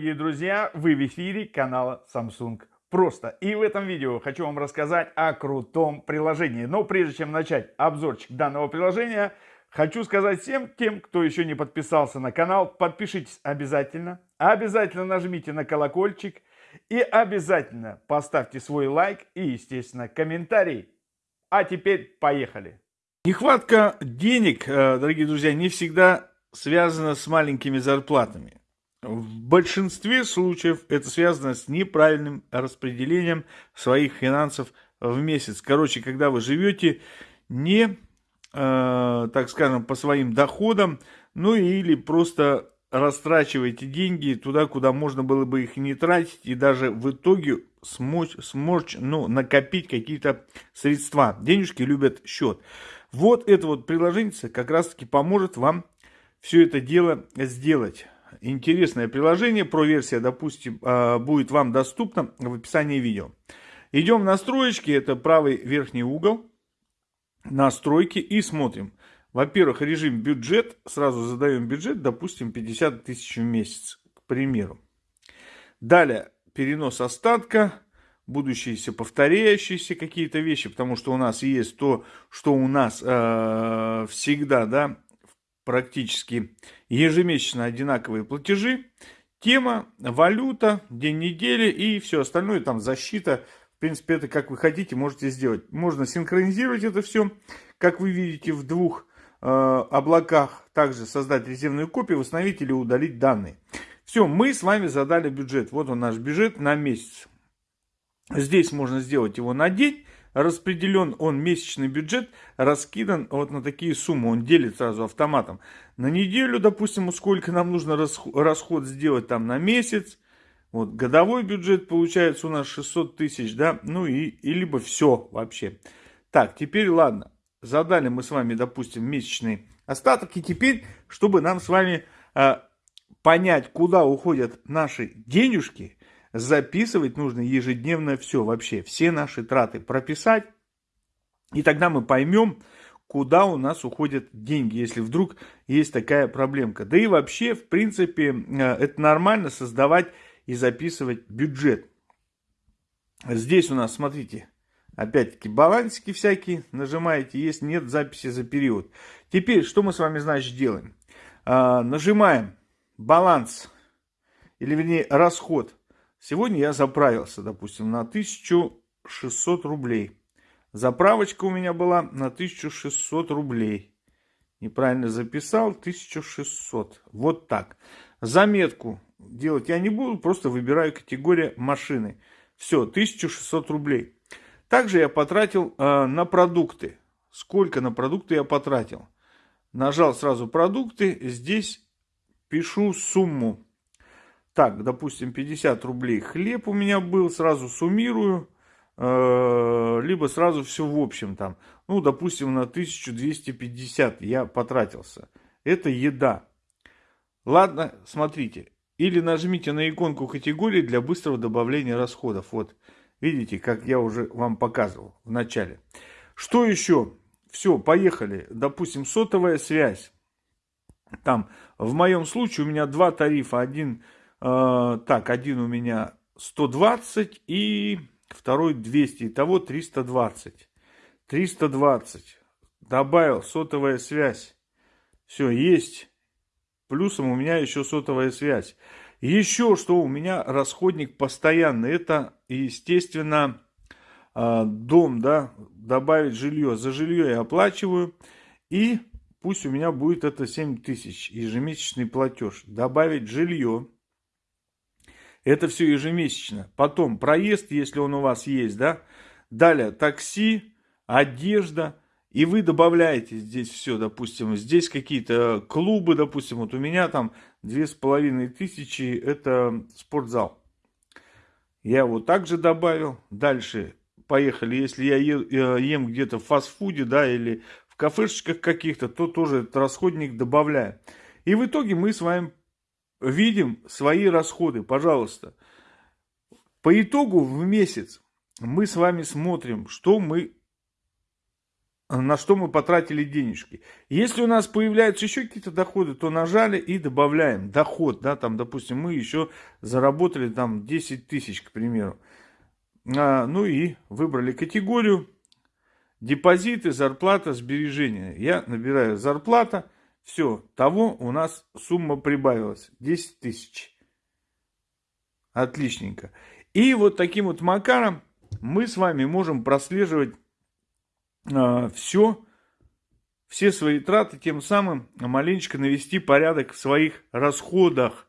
дорогие друзья! Вы в эфире канала Samsung Просто. И в этом видео хочу вам рассказать о крутом приложении. Но прежде чем начать обзорчик данного приложения, хочу сказать всем тем, кто еще не подписался на канал, подпишитесь обязательно. Обязательно нажмите на колокольчик. И обязательно поставьте свой лайк и, естественно, комментарий. А теперь поехали! Нехватка денег, э, дорогие друзья, не всегда связана с маленькими зарплатами. В большинстве случаев это связано с неправильным распределением своих финансов в месяц. Короче, когда вы живете не, э, так скажем, по своим доходам, ну или просто растрачиваете деньги туда, куда можно было бы их не тратить, и даже в итоге смочь, смочь ну, накопить какие-то средства. Денежки любят счет. Вот это вот приложение как раз-таки поможет вам все это дело сделать интересное приложение. Про-версия, допустим, а, будет вам доступна в описании видео. Идем в настройки, это правый верхний угол, настройки и смотрим. Во-первых, режим бюджет, сразу задаем бюджет, допустим, 50 тысяч в месяц, к примеру. Далее, перенос остатка, будущиеся повторяющиеся какие-то вещи, потому что у нас есть то, что у нас э, всегда, да, практически ежемесячно одинаковые платежи. Тема, валюта, день недели и все остальное, там защита. В принципе, это как вы хотите, можете сделать. Можно синхронизировать это все, как вы видите, в двух э, облаках. Также создать резервную копию, восстановить или удалить данные. Все, мы с вами задали бюджет. Вот он наш бюджет на месяц. Здесь можно сделать его на день распределен он месячный бюджет, раскидан вот на такие суммы, он делит сразу автоматом. На неделю, допустим, сколько нам нужно расход сделать там на месяц, вот годовой бюджет получается у нас 600 тысяч, да, ну и, и либо все вообще. Так, теперь ладно, задали мы с вами, допустим, месячный остаток, и теперь, чтобы нам с вами э, понять, куда уходят наши денежки, записывать нужно ежедневно все вообще, все наши траты прописать. И тогда мы поймем, куда у нас уходят деньги, если вдруг есть такая проблемка. Да и вообще, в принципе, э, это нормально создавать и записывать бюджет. Здесь у нас, смотрите, опять-таки балансики всякие нажимаете, есть, нет записи за период. Теперь, что мы с вами, значит, делаем? А, нажимаем баланс, или вернее расход Сегодня я заправился, допустим, на 1600 рублей. Заправочка у меня была на 1600 рублей. Неправильно записал, 1600. Вот так. Заметку делать я не буду, просто выбираю категория машины. Все, 1600 рублей. Также я потратил э, на продукты. Сколько на продукты я потратил? Нажал сразу продукты, здесь пишу сумму. Так, допустим, 50 рублей хлеб у меня был, сразу суммирую, э, либо сразу все в общем там. Ну, допустим, на 1250 я потратился. Это еда. Ладно, смотрите. Или нажмите на иконку категории для быстрого добавления расходов. Вот, видите, как я уже вам показывал в начале. Что еще? Все, поехали. Допустим, сотовая связь. Там, в моем случае, у меня два тарифа. Один так, один у меня 120 и второй 200. Итого 320. 320. Добавил сотовая связь. Все, есть. Плюсом у меня еще сотовая связь. Еще что у меня расходник постоянный. Это, естественно, а, дом, да, добавить жилье. За жилье я оплачиваю. И пусть у меня будет это 7 тысяч ежемесячный платеж. Добавить жилье. Это все ежемесячно. Потом проезд, если он у вас есть, да. Далее такси, одежда. И вы добавляете здесь все, допустим, здесь какие-то клубы, допустим, вот у меня там две с половиной тысячи, это спортзал. Я его также добавил. Дальше поехали, если я э, ем где-то в фастфуде, да, или в кафешечках каких-то, то тоже этот расходник добавляю. И в итоге мы с вами видим свои расходы, пожалуйста. По итогу в месяц мы с вами смотрим, что мы на что мы потратили денежки. Если у нас появляются еще какие-то доходы, то нажали и добавляем доход, да, там, допустим, мы еще заработали там 10 тысяч, к примеру. А, ну и выбрали категорию депозиты, зарплата, сбережения. Я набираю зарплата, все, того у нас сумма прибавилась, 10 тысяч. Отличненько. И вот таким вот макаром мы с вами можем прослеживать э, все, все свои траты, тем самым маленечко навести порядок в своих расходах,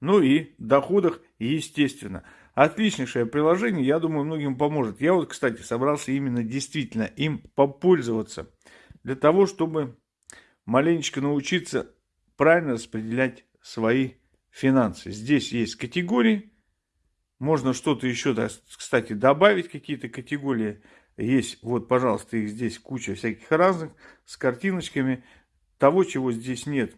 ну и доходах, естественно. Отличнейшее приложение, я думаю, многим поможет. Я вот, кстати, собрался именно действительно им попользоваться, для того, чтобы маленечко научиться правильно распределять свои финансы. Здесь есть категории, можно что-то еще, кстати, добавить, какие-то категории. Есть, вот, пожалуйста, их здесь куча всяких разных, с картиночками. Того, чего здесь нет,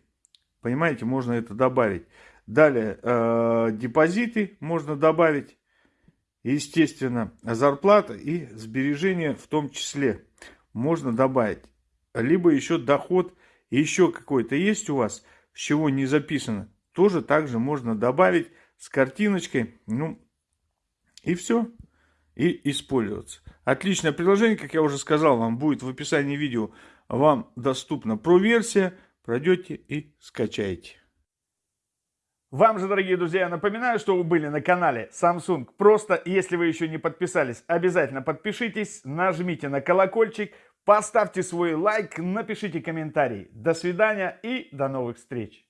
понимаете, можно это добавить. Далее, э, депозиты можно добавить, естественно, зарплата и сбережения в том числе можно добавить. Либо еще доход, еще какой-то есть у вас, с чего не записано, тоже также можно добавить с картиночкой. Ну, и все. И использоваться. Отличное приложение, как я уже сказал, вам будет в описании видео. Вам доступна про-версия. Пройдете и скачаете. Вам же, дорогие друзья, напоминаю, что вы были на канале Samsung. Просто, если вы еще не подписались, обязательно подпишитесь, нажмите на колокольчик, поставьте свой лайк, напишите комментарий. До свидания и до новых встреч.